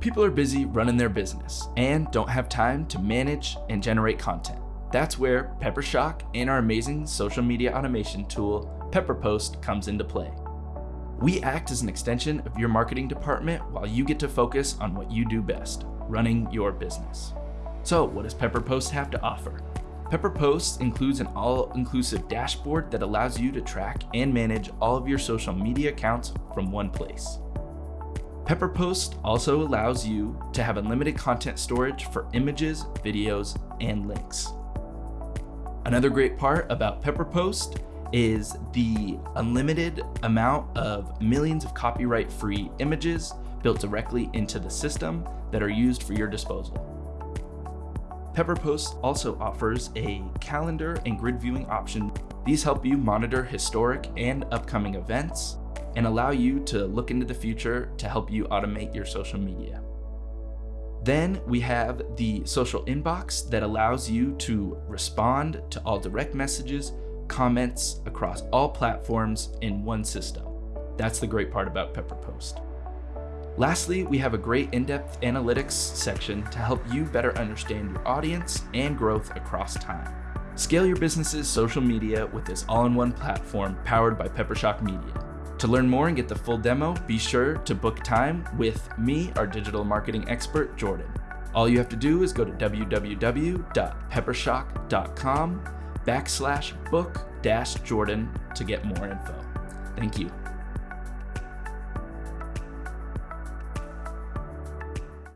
People are busy running their business and don't have time to manage and generate content. That's where Peppershock and our amazing social media automation tool, PepperPost, comes into play. We act as an extension of your marketing department while you get to focus on what you do best, running your business. So what does PepperPost have to offer? PepperPost includes an all-inclusive dashboard that allows you to track and manage all of your social media accounts from one place. PepperPost also allows you to have unlimited content storage for images, videos, and links. Another great part about PepperPost is the unlimited amount of millions of copyright-free images built directly into the system that are used for your disposal. PepperPost also offers a calendar and grid viewing option. These help you monitor historic and upcoming events, and allow you to look into the future to help you automate your social media. Then we have the social inbox that allows you to respond to all direct messages, comments across all platforms in one system. That's the great part about PepperPost. Lastly, we have a great in-depth analytics section to help you better understand your audience and growth across time. Scale your business's social media with this all-in-one platform powered by Peppershock Media. To learn more and get the full demo, be sure to book time with me, our digital marketing expert, Jordan. All you have to do is go to www.peppershock.com backslash book dash Jordan to get more info. Thank you.